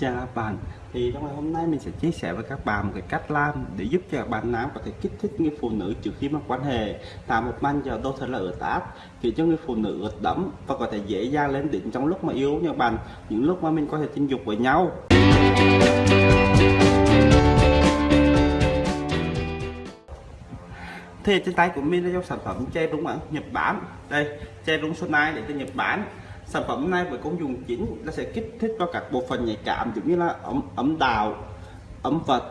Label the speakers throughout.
Speaker 1: Chào la bạn thì trong ngày hôm nay mình sẽ chia sẻ với các bạn một cái cách làm để giúp cho các bạn nam có thể kích thích người phụ nữ trước khi mà quan hệ. Tạo một manh giờ đô thật là ướt áp khiến cho người phụ nữ ướt đẫm và có thể dễ dàng lên đỉnh trong lúc mà yêu nha bạn, những lúc mà mình có thể tình dục với nhau. Thì trên tay của mình là dòng sản phẩm che đúng ở Nhật Bản. Đây che đúng số này để từ Nhật Bản sản phẩm này với công dụng chính là sẽ kích thích cho các bộ phận nhạy cảm, giống như là ấm ấm đào, ấm vật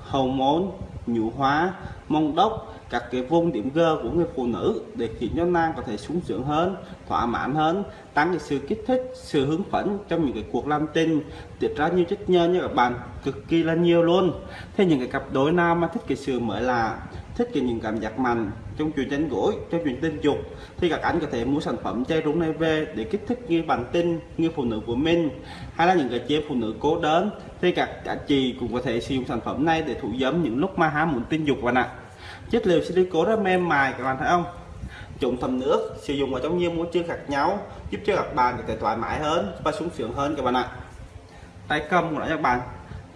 Speaker 1: hầu môn nhũ hóa mông đốc các cái vùng điểm G của người phụ nữ để khiến cho nàng có thể sung sướng hơn, thỏa mãn hơn, tăng cái sự kích thích, sự hứng phấn trong những cái cuộc làm tình. Tiết ra nhiều chất nhơ như các bạn, cực kỳ là nhiều luôn. Thế những cái cặp đôi nào mà thích cái sự mới lạ, thích cái những cảm giác mạnh trong chuyện tranh gối, trong chuyện tình dục, thì các anh có thể mua sản phẩm chai rúng này về để kích thích như bản tin như phụ nữ của mình. Hay là những cái chế phụ nữ cố đến thì các cả chị cũng có thể sử dụng sản phẩm này để thủ dâm những lúc mà há muốn tình dục bạn ạ chất liệu silicone rất mềm mại, các bạn thấy không? Trộn thấm nước sử dụng ở trong nhiều môi trường khác nhau giúp cho các bạn có thể thoải mái hơn và sung sướng hơn, các bạn ạ. Tay cầm của nó các bạn.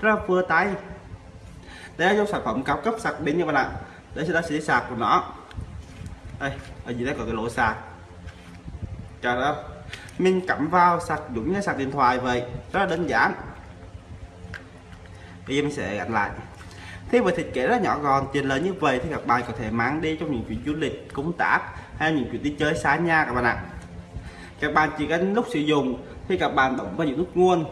Speaker 1: Rất vừa tay. Đây là dòng sản phẩm cao cấp sạc đến như bạn ạ. Đây sẽ là sẽ sạc của nó. Đây, ở dưới đây có cái lỗ sạc. Chờ đó mình cắm vào sạc dùng như sạc điện thoại vậy. Rất là đơn giản. Bây giờ mình sẽ gắn lại thế với thiết kế rất nhỏ gọn tiền lớn như vậy thì các bạn có thể mang đi trong những chuyến du lịch công tác hay những chuyến đi chơi xa nhà các bạn ạ. Các bạn chỉ cần lúc sử dụng thì các bạn bấm vào những nút nguồn.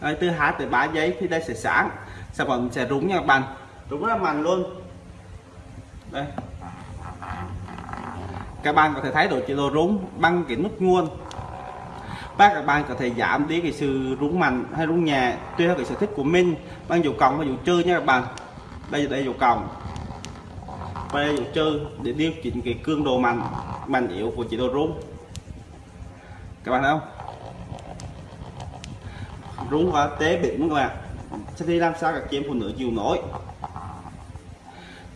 Speaker 1: Đây, từ 2 tới 3 giây thì đây sẽ sáng sản phẩm sẽ rúng nha các bạn. Rúng rất là mạnh luôn. Đây. Các bạn có thể thấy độ chế độ rúng bằng cái nút nguồn bác các bạn có thể giảm đi cái sự rung mạnh hay rung nhẹ, tùy theo cái sở thích của mình. Bằng dấu cộng và dấu trừ nha các bạn. Đây đây dấu cộng. Và đây dấu trừ để điều chỉnh cái cường độ mạnh mạnh yếu của chế độ rung. Các bạn thấy không? Rung và tế bịn các bạn. Sẽ đi làm sao các chị em phụ nữ chịu nổi?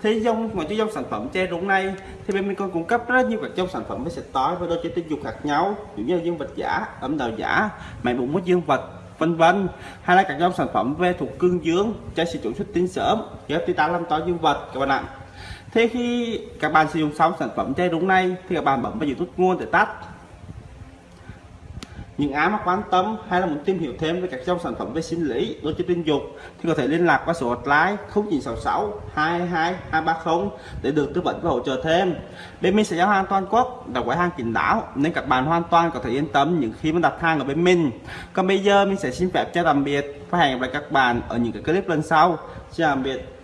Speaker 1: Thế dòng ngoài cái dòng sản phẩm che rúng này, thì bên mình còn cung cấp rất nhiều các dòng sản phẩm với sạch tối và đôi chơi tình dục khác nhau. Ví như dương vật giả ấm đào giả máy bụng mất dương vật, vân vân. Hay là các dòng sản phẩm về thuộc cương dương, cho sử dụng xuất tinh sớm giúp tí ta làm to dương vật, các bạn ạ. Thế khi các bạn sử dụng xong sản phẩm che rúng này, thì các bạn bấm vào YouTube nguồn để tắt những ai mà quan tâm hay là muốn tìm hiểu thêm về các dòng sản phẩm về sinh lý đối với tình dục thì có thể liên lạc qua số hotline 0966 22 230 để được tư vấn và hỗ trợ thêm. Bên mình sẽ giao hàng toàn quốc, đặt gói hàng kín đáo nên các bạn hoàn toàn có thể yên tâm những khi mà đặt hàng ở bên mình. Còn bây giờ mình sẽ xin phép chào tạm biệt và hẹn gặp lại các bạn ở những cái clip lần sau. Chào tạm biệt.